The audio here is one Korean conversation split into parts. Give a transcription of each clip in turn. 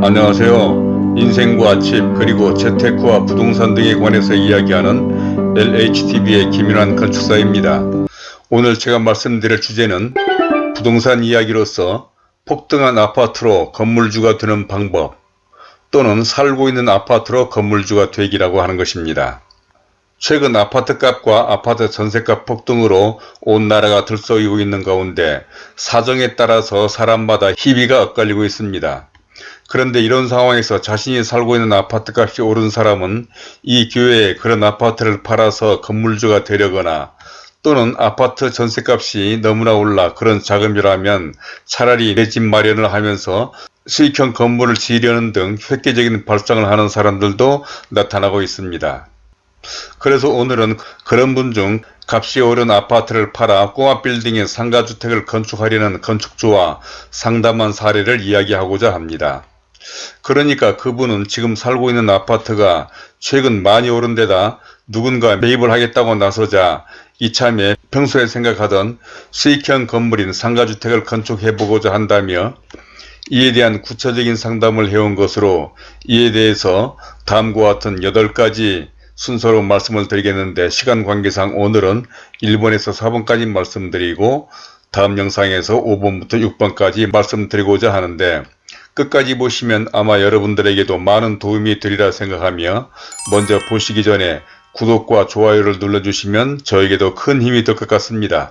안녕하세요. 인생과 집 그리고 재테크와 부동산 등에 관해서 이야기하는 LHTV의 김윤환 건축사입니다. 오늘 제가 말씀드릴 주제는 부동산 이야기로서 폭등한 아파트로 건물주가 되는 방법 또는 살고 있는 아파트로 건물주가 되기라고 하는 것입니다. 최근 아파트값과 아파트 전세값 폭등으로 온 나라가 들썩이고 있는 가운데 사정에 따라서 사람마다 희비가 엇갈리고 있습니다. 그런데 이런 상황에서 자신이 살고 있는 아파트 값이 오른 사람은 이 기회에 그런 아파트를 팔아서 건물주가 되려거나 또는 아파트 전세값이 너무나 올라 그런 자금이라면 차라리 내 집 마련을 하면서 수익형 건물을 지으려는 등 획기적인 발상을 하는 사람들도 나타나고 있습니다. 그래서 오늘은 그런 분 중 값이 오른 아파트를 팔아 꼬마 빌딩의 상가주택을 건축하려는 건축주와 상담한 사례를 이야기하고자 합니다. 그러니까 그분은 지금 살고 있는 아파트가 최근 많이 오른 데다 누군가 매입을 하겠다고 나서자 이참에 평소에 생각하던 수익형 건물인 상가주택을 건축해보고자 한다며 이에 대한 구체적인 상담을 해온 것으로 이에 대해서 다음과 같은 8가지 순서로 말씀을 드리겠는데 시간 관계상 오늘은 1번에서 4번까지 말씀드리고 다음 영상에서 5번부터 6번까지 말씀드리고자 하는데 끝까지 보시면 아마 여러분들에게도 많은 도움이 되리라 생각하며 먼저 보시기 전에 구독과 좋아요를 눌러주시면 저에게도 큰 힘이 될 것 같습니다.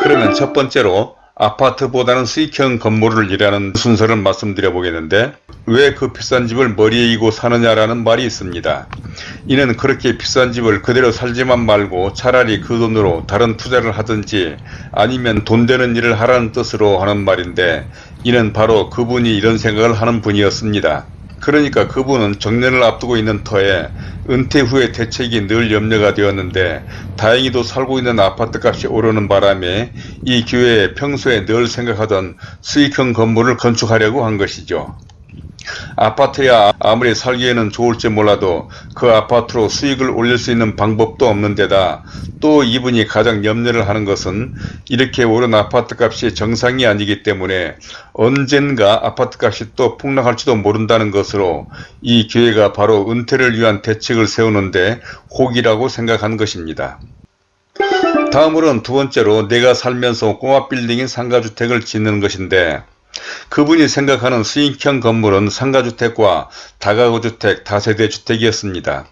그러면 첫 번째로 아파트보다는 수익형 건물을 일하는 순서를 말씀드려 보겠는데 왜 그 비싼 집을 머리에 이고 사느냐라는 말이 있습니다. 이는 그렇게 비싼 집을 그대로 살지만 말고 차라리 그 돈으로 다른 투자를 하든지 아니면 돈 되는 일을 하라는 뜻으로 하는 말인데 이는 바로 그분이 이런 생각을 하는 분이었습니다. 그러니까 그분은 정년을 앞두고 있는 터에 은퇴 후의 대책이 늘 염려가 되었는데 다행히도 살고 있는 아파트 값이 오르는 바람에 이 기회에 평소에 늘 생각하던 수익형 건물을 건축하려고 한 것이죠. 아파트야 아무리 살기에는 좋을지 몰라도 그 아파트로 수익을 올릴 수 있는 방법도 없는 데다 또 이분이 가장 염려를 하는 것은 이렇게 오른 아파트값이 정상이 아니기 때문에 언젠가 아파트값이 또 폭락할지도 모른다는 것으로 이 기회가 바로 은퇴를 위한 대책을 세우는데 혹이라고 생각한 것입니다. 다음으로는 두 번째로 내가 살면서 꼬마 빌딩인 상가주택을 짓는 것인데 그분이 생각하는 수익형 건물은 상가주택과 다가구주택, 다세대주택이었습니다.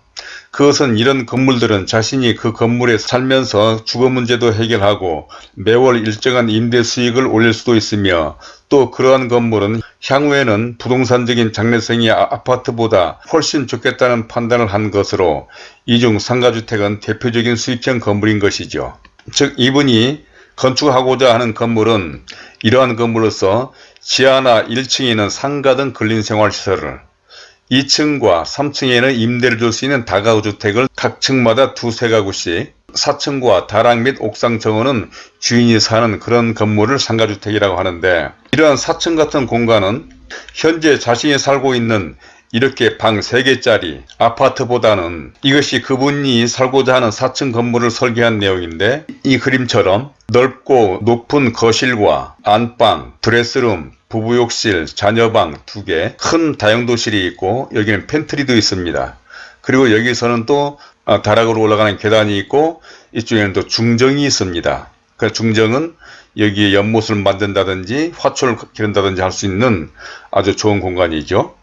그것은 이런 건물들은 자신이 그 건물에 살면서 주거 문제도 해결하고 매월 일정한 임대 수익을 올릴 수도 있으며 또 그러한 건물은 향후에는 부동산적인 장래성이 아, 아파트보다 훨씬 좋겠다는 판단을 한 것으로 이중 상가주택은 대표적인 수익형 건물인 것이죠. 즉 이분이 건축하고자 하는 건물은 이러한 건물로서 지하나 1층에는 상가 등 근린생활시설을 2층과 3층에는 임대를 줄 수 있는 다가구주택을 각 층마다 두세 가구씩 4층과 다락 및 옥상 정원은 주인이 사는 그런 건물을 상가주택이라고 하는데 이러한 4층 같은 공간은 현재 자신이 살고 있는 이렇게 방 3개짜리 아파트보다는 이것이 그분이 살고자 하는 4층 건물을 설계한 내용인데 이 그림처럼 넓고 높은 거실과 안방, 드레스룸, 부부욕실, 자녀방 2개, 큰 다용도실이 있고 여기는 팬트리도 있습니다. 그리고 여기서는 또 아, 다락으로 올라가는 계단이 있고 이쪽에는 또 중정이 있습니다. 그 중정은 여기에 연못을 만든다든지 화초를 기른다든지 할 수 있는 아주 좋은 공간이죠.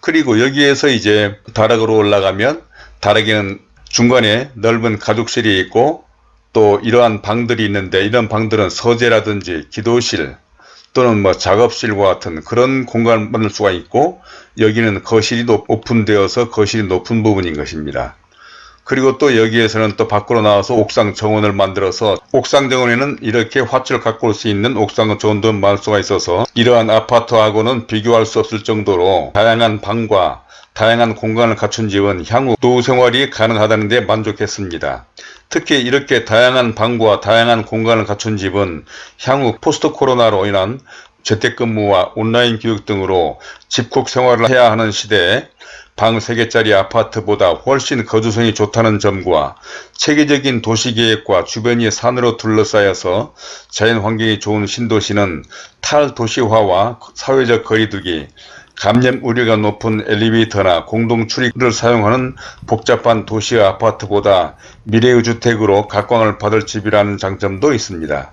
그리고 여기에서 이제 다락으로 올라가면 다락에는 중간에 넓은 가족실이 있고 또 이러한 방들이 있는데 이런 방들은 서재라든지 기도실 또는 뭐 작업실과 같은 그런 공간을 만들 수가 있고 여기는 거실이 오픈되어서 거실이 높은 부분인 것입니다. 그리고 또 여기에서는 또 밖으로 나와서 옥상 정원을 만들어서 옥상 정원에는 이렇게 화초를 갖고 올 수 있는 옥상 정원도 만들 수가 있어서 이러한 아파트하고는 비교할 수 없을 정도로 다양한 방과 다양한 공간을 갖춘 집은 향후 노후 생활이 가능하다는 데 만족했습니다. 특히 이렇게 다양한 방과 다양한 공간을 갖춘 집은 향후 포스트 코로나로 인한 재택근무와 온라인 교육 등으로 집콕 생활을 해야 하는 시대에 방 3개짜리 아파트보다 훨씬 거주성이 좋다는 점과 체계적인 도시계획과 주변이 산으로 둘러싸여서 자연환경이 좋은 신도시는 탈도시화와 사회적 거리두기, 감염 우려가 높은 엘리베이터나 공동 출입을 사용하는 복잡한 도시 아파트보다 미래의 주택으로 각광을 받을 집이라는 장점도 있습니다.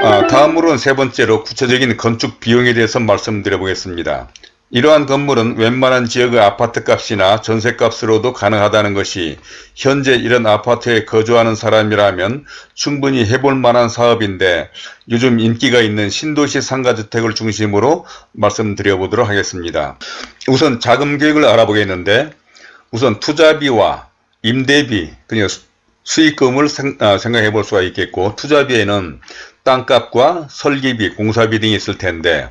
아, 다음으로는 세 번째로 구체적인 건축 비용에 대해서 말씀드려 보겠습니다. 이러한 건물은 웬만한 지역의 아파트값이나 전세값으로도 가능하다는 것이 현재 이런 아파트에 거주하는 사람이라면 충분히 해볼 만한 사업인데 요즘 인기가 있는 신도시 상가주택을 중심으로 말씀드려 보도록 하겠습니다. 우선 자금 계획을 알아보겠는데 우선 투자비와 임대비 그냥 수익금을 생각해 볼 수가 있겠고 투자비에는 땅값과 설계비, 공사비 등이 있을 텐데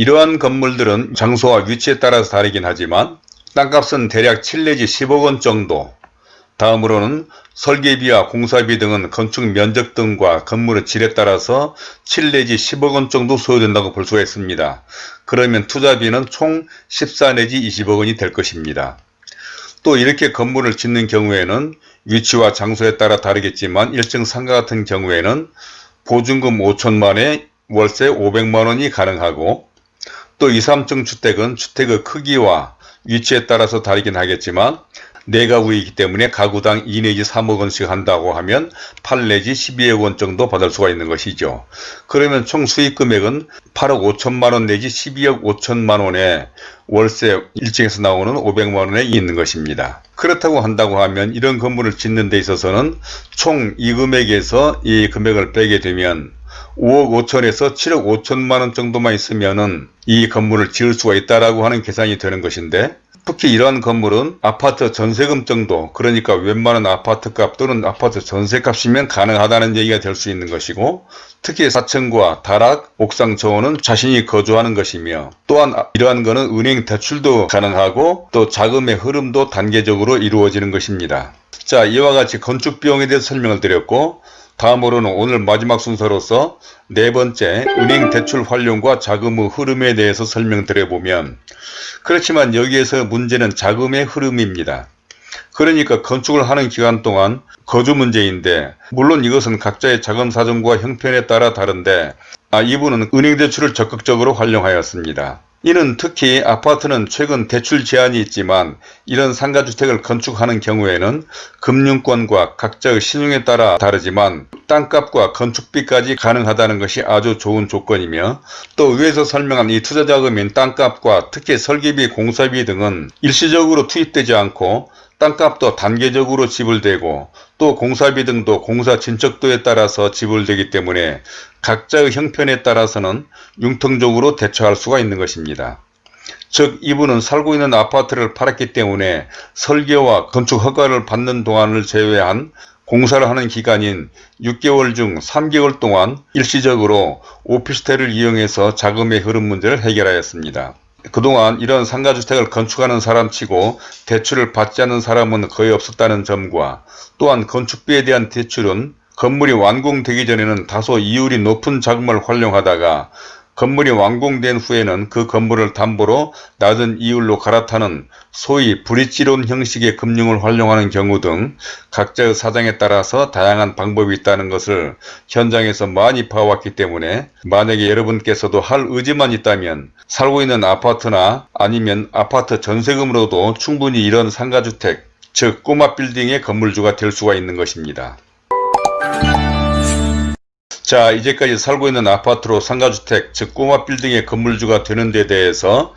이러한 건물들은 장소와 위치에 따라서 다르긴 하지만 땅값은 대략 7 내지 10억 원 정도 다음으로는 설계비와 공사비 등은 건축 면적 등과 건물의 질에 따라서 7 내지 10억 원 정도 소요된다고 볼 수가 있습니다. 그러면 투자비는 총 14 내지 20억 원이 될 것입니다. 또 이렇게 건물을 짓는 경우에는 위치와 장소에 따라 다르겠지만 일정 상가 같은 경우에는 보증금 5천만에 월세 500만원이 가능하고 또 2, 3층 주택은 주택의 크기와 위치에 따라서 다르긴 하겠지만 4가구이기 때문에 가구당 2 내지 3억 원씩 한다고 하면 8 내지 12억 원 정도 받을 수가 있는 것이죠. 그러면 총 수익 금액은 8억 5천만 원 내지 12억 5천만 원에 월세 1층에서 나오는 500만 원에 있는 것입니다. 그렇다고 한다고 하면 이런 건물을 짓는 데 있어서는 총 이 금액에서 이 금액을 빼게 되면 5억 5천에서 7억 5천만 원 정도만 있으면 은 이 건물을 지을 수가 있다라고 하는 계산이 되는 것인데 특히 이러한 건물은 아파트 전세금 정도 그러니까 웬만한 아파트값 또는 아파트 전세값이면 가능하다는 얘기가 될 수 있는 것이고 특히 4층과 다락, 옥상 저온은 자신이 거주하는 것이며 또한 이러한 것은 은행 대출도 가능하고 또 자금의 흐름도 단계적으로 이루어지는 것입니다. 자 이와 같이 건축 비용에 대해서 설명을 드렸고 다음으로는 오늘 마지막 순서로서 네 번째 은행 대출 활용과 자금의 흐름에 대해서 설명드려보면 그렇지만 여기에서 문제는 자금의 흐름입니다. 그러니까 건축을 하는 기간 동안 거주 문제인데 물론 이것은 각자의 자금 사정과 형편에 따라 다른데 아, 이분은 은행 대출을 적극적으로 활용하였습니다. 이는 특히 아파트는 최근 대출 제한이 있지만 이런 상가주택을 건축하는 경우에는 금융권과 각자의 신용에 따라 다르지만 땅값과 건축비까지 가능하다는 것이 아주 좋은 조건이며 또 위에서 설명한 이 투자자금인 땅값과 특히 설계비, 공사비 등은 일시적으로 투입되지 않고 땅값도 단계적으로 지불되고 또 공사비 등도 공사 진척도에 따라서 지불되기 때문에 각자의 형편에 따라서는 융통적으로 대처할 수가 있는 것입니다. 즉 이분은 살고 있는 아파트를 팔았기 때문에 설계와 건축 허가를 받는 동안을 제외한 공사를 하는 기간인 6개월 중 3개월 동안 일시적으로 오피스텔을 이용해서 자금의 흐름 문제를 해결하였습니다. 그동안 이런 상가주택을 건축하는 사람치고 대출을 받지 않는 사람은 거의 없었다는 점과 또한 건축비에 대한 대출은 건물이 완공되기 전에는 다소 이율이 높은 자금을 활용하다가 건물이 완공된 후에는 그 건물을 담보로 낮은 이율로 갈아타는 소위 브릿지론 형식의 금융을 활용하는 경우 등 각자의 사정에 따라서 다양한 방법이 있다는 것을 현장에서 많이 봐왔기 때문에 만약에 여러분께서도 할 의지만 있다면 살고 있는 아파트나 아니면 아파트 전세금으로도 충분히 이런 상가주택 즉 꼬마 빌딩의 건물주가 될 수가 있는 것입니다. 자 이제까지 살고 있는 아파트로 상가주택 즉 꼬마 빌딩의 건물주가 되는 데 대해서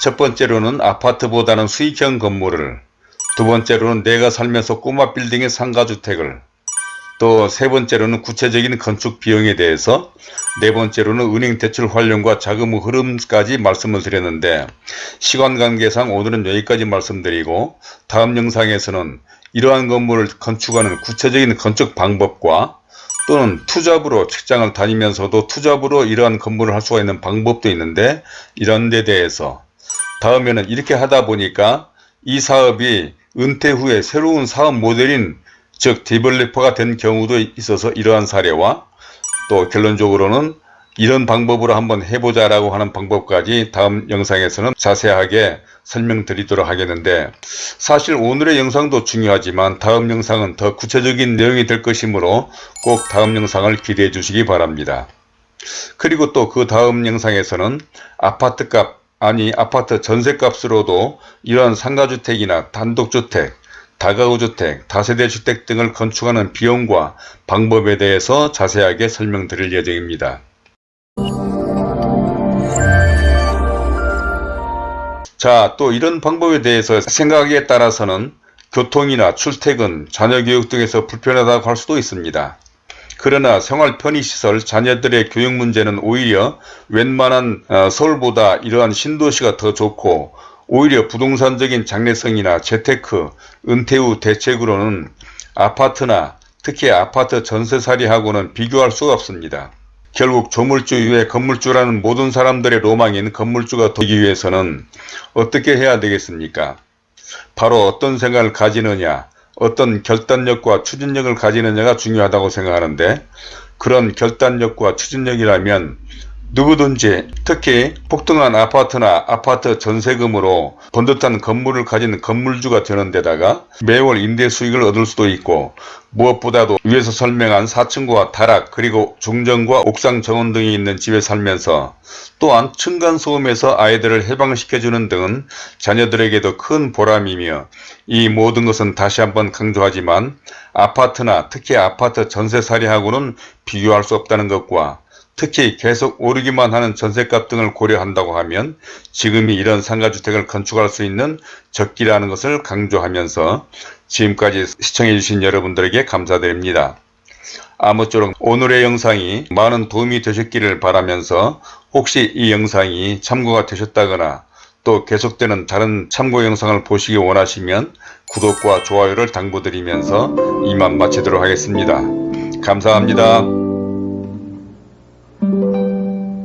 첫 번째로는 아파트보다는 수익형 건물을 두 번째로는 내가 살면서 꼬마 빌딩의 상가주택을 또 세 번째로는 구체적인 건축 비용에 대해서 네 번째로는 은행 대출 활용과 자금 흐름까지 말씀을 드렸는데 시간 관계상 오늘은 여기까지 말씀드리고 다음 영상에서는 이러한 건물을 건축하는 구체적인 건축 방법과 또는 투잡으로 직장을 다니면서도 투잡으로 이러한 건물을 할 수가 있는 방법도 있는데 이런 데 대해서 다음에는 이렇게 하다 보니까 이 사업이 은퇴 후에 새로운 사업 모델인 즉 디벨리퍼가 된 경우도 있어서 이러한 사례와 또 결론적으로는 이런 방법으로 한번 해보자 라고 하는 방법까지 다음 영상에서는 자세하게 설명드리도록 하겠는데 사실 오늘의 영상도 중요하지만 다음 영상은 더 구체적인 내용이 될 것이므로 꼭 다음 영상을 기대해 주시기 바랍니다. 그리고 또 그 다음 영상에서는 아파트값 아니 아파트 전세값으로도 이러한 상가주택이나 단독주택 다가구주택, 다세대주택 등을 건축하는 비용과 방법에 대해서 자세하게 설명드릴 예정입니다. 자, 또 이런 방법에 대해서 생각에 따라서는 교통이나 출퇴근, 자녀교육 등에서 불편하다고 할 수도 있습니다. 그러나 생활 편의시설, 자녀들의 교육 문제는 오히려 웬만한 어, 서울보다 이러한 신도시가 더 좋고 오히려 부동산적인 장래성이나 재테크, 은퇴 후 대책으로는 아파트나 특히 아파트 전세살이하고는 비교할 수가 없습니다. 결국 조물주 이외 건물주라는 모든 사람들의 로망인 건물주가 되기 위해서는 어떻게 해야 되겠습니까? 바로 어떤 생각을 가지느냐, 어떤 결단력과 추진력을 가지느냐가 중요하다고 생각하는데 그런 결단력과 추진력이라면 누구든지 특히 폭등한 아파트나 아파트 전세금으로 번듯한 건물을 가진 건물주가 되는 데다가 매월 임대 수익을 얻을 수도 있고 무엇보다도 위에서 설명한 4층과 다락 그리고 중정과 옥상 정원 등이 있는 집에 살면서 또한 층간소음에서 아이들을 해방시켜주는 등은 자녀들에게도 큰 보람이며 이 모든 것은 다시 한번 강조하지만 아파트나 특히 아파트 전세살이하고는 비교할 수 없다는 것과 특히 계속 오르기만 하는 전셋값 등을 고려한다고 하면 지금이 이런 상가주택을 건축할 수 있는 적기라는 것을 강조하면서 지금까지 시청해 주신 여러분들에게 감사드립니다. 아무쪼록 오늘의 영상이 많은 도움이 되셨기를 바라면서 혹시 이 영상이 참고가 되셨다거나 또 계속되는 다른 참고 영상을 보시기 원하시면 구독과 좋아요를 당부드리면서 이만 마치도록 하겠습니다. 감사합니다.